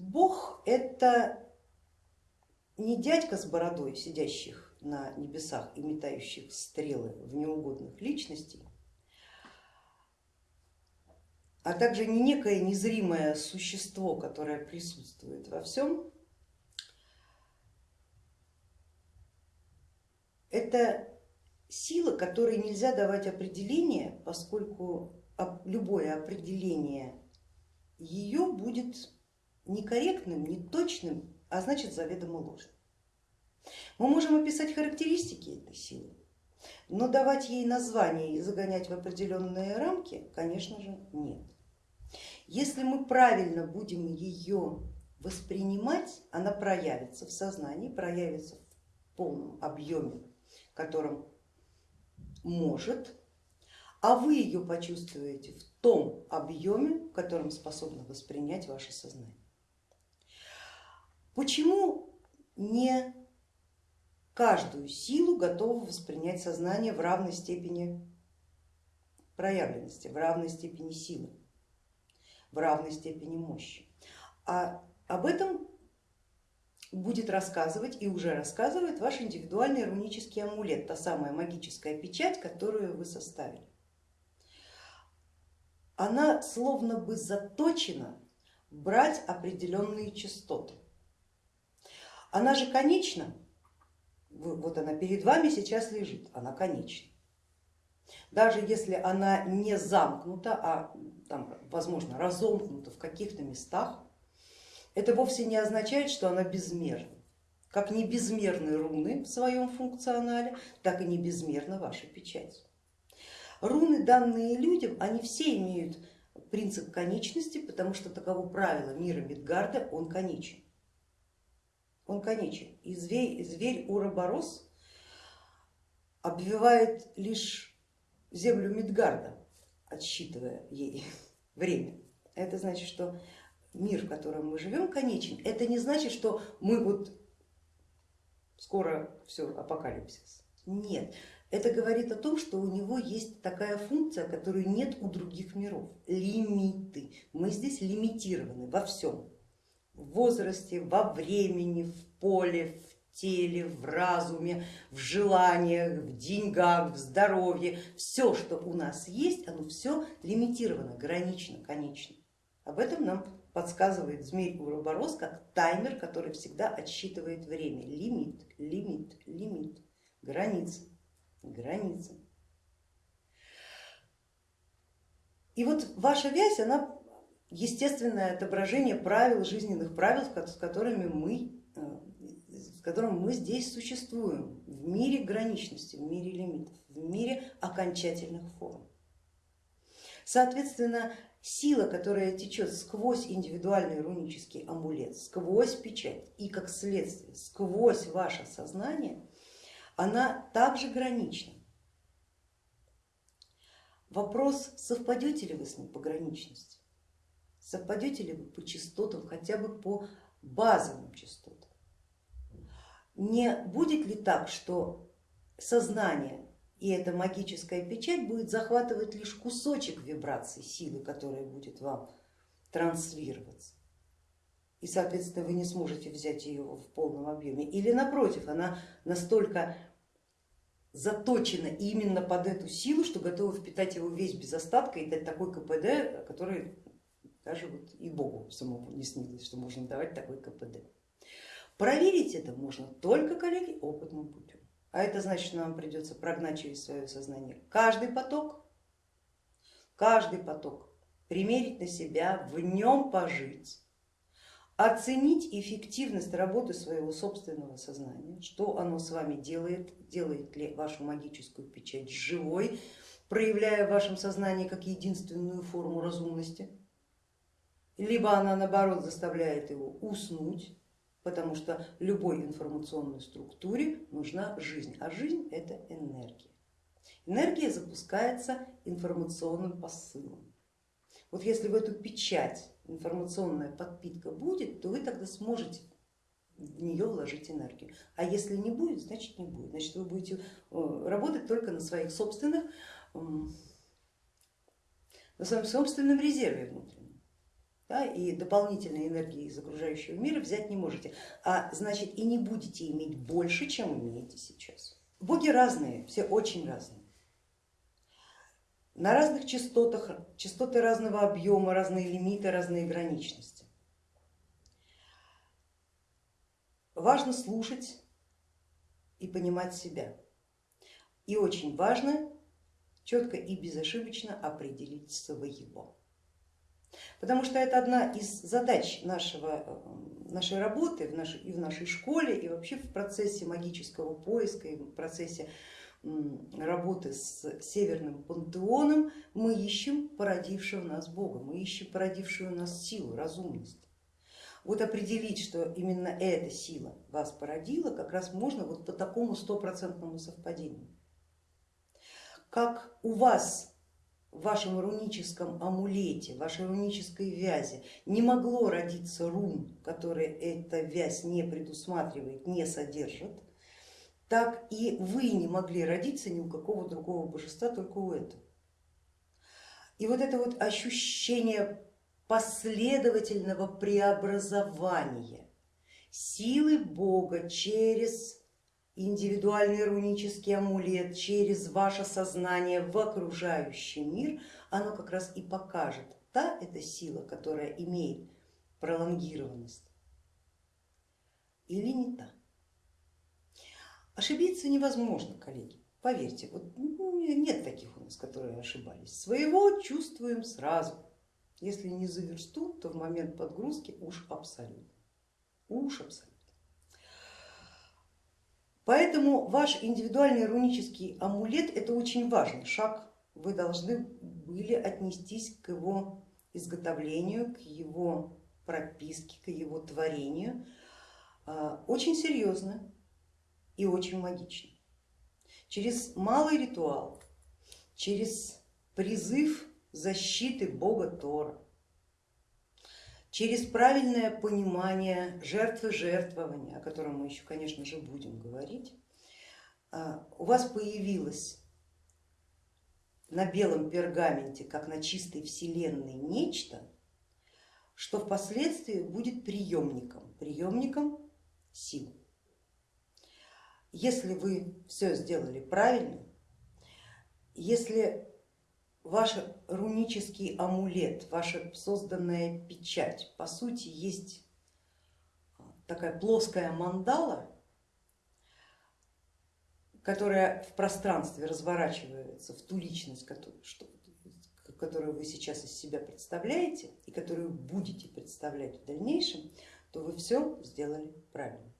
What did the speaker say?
Бог это не дядька с бородой, сидящих на небесах и метающих стрелы в неугодных личностей, а также не некое незримое существо, которое присутствует во всем, это сила, которой нельзя давать определение, поскольку любое определение ее будет некорректным, неточным, а значит заведомо ложным. Мы можем описать характеристики этой силы, но давать ей название и загонять в определенные рамки, конечно же, нет. Если мы правильно будем ее воспринимать, она проявится в сознании, проявится в полном объеме, которым может, а вы ее почувствуете в том объеме, в котором способно воспринять ваше сознание. Почему не каждую силу готово воспринять сознание в равной степени проявленности, в равной степени силы, в равной степени мощи? А об этом будет рассказывать и уже рассказывает ваш индивидуальный рунический амулет, та самая магическая печать, которую вы составили. Она словно бы заточена брать определенные частоты. Она же конечна, вот она перед вами сейчас лежит, она конечна. Даже если она не замкнута, а там, возможно разомкнута в каких-то местах, это вовсе не означает, что она безмерна. Как не безмерны руны в своем функционале, так и не безмерна ваша печать. Руны, данные людям, они все имеют принцип конечности, потому что таково правило мира Мидгарда, он конечен. Он конечен. И зверь, зверь Уроборос обвивает лишь землю Мидгарда, отсчитывая ей время. Это значит, что мир, в котором мы живем, конечен. Это не значит, что мы вот скоро все, апокалипсис. Нет, это говорит о том, что у него есть такая функция, которую нет у других миров, лимиты. Мы здесь лимитированы во всем, в возрасте, во времени, в поле, в теле, в разуме, в желаниях, в деньгах, в здоровье. Все, что у нас есть, оно все лимитировано, гранично, конечно. Об этом нам подсказывает змей Уроборос как таймер, который всегда отсчитывает время. Лимит, лимит, лимит, граница, граница. И вот ваша вязь, она естественное отображение правил, жизненных правил, с которыми мы, э, с которым мы здесь существуем, в мире граничности, в мире лимитов, в мире окончательных форм. Соответственно, сила, которая течет сквозь индивидуальный рунический амулет, сквозь печать и как следствие сквозь ваше сознание, она также гранична. Вопрос, совпадете ли вы с ним по граничности, совпадете ли вы по частотам, хотя бы по базовым частотам. Не будет ли так, что сознание и эта магическая печать будет захватывать лишь кусочек вибраций силы, которая будет вам транслироваться. И, соответственно, вы не сможете взять ее в полном объеме. Или напротив, она настолько заточена именно под эту силу, что готова впитать его весь без остатка и дать такой КПД, который даже вот и Богу самому не снилось, что можно давать такой КПД. Проверить это можно только, коллеги, опытным путем. А это значит, что нам придется прогнать через свое сознание каждый поток, каждый поток, примерить на себя, в нем пожить, оценить эффективность работы своего собственного сознания, что оно с вами делает, делает ли вашу магическую печать живой, проявляя в вашем сознании как единственную форму разумности, либо она наоборот заставляет его уснуть, потому что любой информационной структуре нужна жизнь, а жизнь это энергия. Энергия запускается информационным посылом. Вот если в эту печать информационная подпитка будет, то вы тогда сможете в нее вложить энергию. А если не будет, значит не будет. Значит вы будете э, работать только на своих собственных, на своем собственном резерве внутреннем. Да, и дополнительной энергии из окружающего мира взять не можете, а значит и не будете иметь больше, чем имеете сейчас. Боги разные, все очень разные. На разных частотах, частоты разного объема, разные лимиты, разные граничности. Важно слушать и понимать себя. И очень важно четко и безошибочно определить своего. Потому что это одна из задач нашего, э, нашей работы в нашей, и в нашей школе, и вообще в процессе магического поиска, и в процессе работы с северным пантеоном мы ищем породившего нас Бога, мы ищем породившую нас силу, разумность. Вот определить, что именно эта сила вас породила, как раз можно вот по такому стопроцентному совпадению. Как у вас в вашем руническом амулете, в вашей рунической вязи не могло родиться рун, которые эта вязь не предусматривает, не содержит, так и вы не могли родиться ни у какого другого божества, только у этого. И вот это вот ощущение последовательного преобразования силы Бога через индивидуальный рунический амулет, через ваше сознание в окружающий мир, оно как раз и покажет, та это сила, которая имеет пролонгированность или не та. Ошибиться невозможно, коллеги, поверьте, вот ну, нет таких у нас, которые ошибались. Своего чувствуем сразу, если не за версту, то в момент подгрузки уж абсолютно, уж абсолютно. Поэтому ваш индивидуальный рунический амулет это очень важный шаг. Вы должны были отнестись к его изготовлению, к его прописке, к его творению а, очень серьезно и очень магично. Через малый ритуал, через призыв защиты бога Тора, через правильное понимание жертвы жертвования, о котором мы еще, конечно же, будем говорить, а, у вас появилось на белом пергаменте, как на чистой вселенной, нечто, что впоследствии будет приемником, приемником сил. Если вы все сделали правильно, если ваш рунический амулет, ваша созданная печать, по сути, есть такая плоская мандала, которая в пространстве разворачивается в ту личность, которую вы сейчас из себя представляете и которую будете представлять в дальнейшем, то вы все сделали правильно.